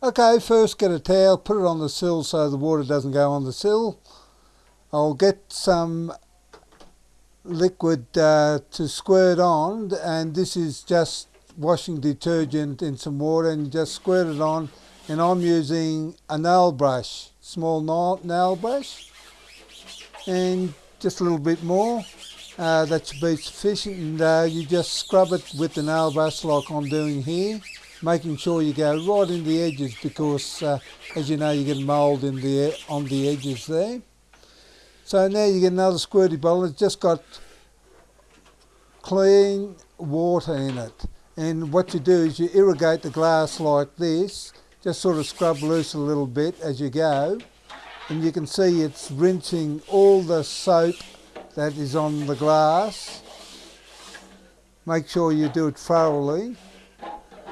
Okay, first get a towel, put it on the sill so the water doesn't go on the sill. I'll get some liquid uh, to squirt on and this is just washing detergent in some water and just squirt it on and I'm using a nail brush, small nail brush and just a little bit more. Uh, that should be sufficient and uh, you just scrub it with the nail brush like I'm doing here making sure you go right in the edges because uh, as you know you get mould in the on the edges there. So now you get another squirty bottle, it's just got clean water in it. And what you do is you irrigate the glass like this, just sort of scrub loose a little bit as you go. And you can see it's rinsing all the soap that is on the glass. Make sure you do it thoroughly.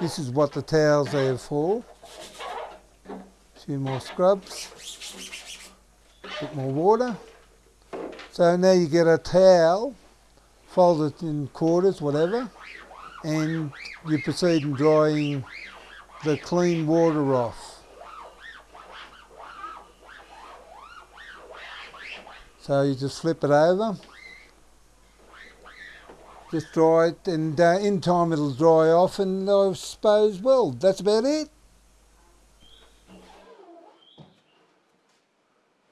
This is what the towels are for. Few more scrubs. A bit more water. So now you get a towel, fold it in quarters, whatever, and you proceed in drying the clean water off. So you just flip it over, just dry it, and uh, in time it'll dry off, and I suppose, well, that's about it.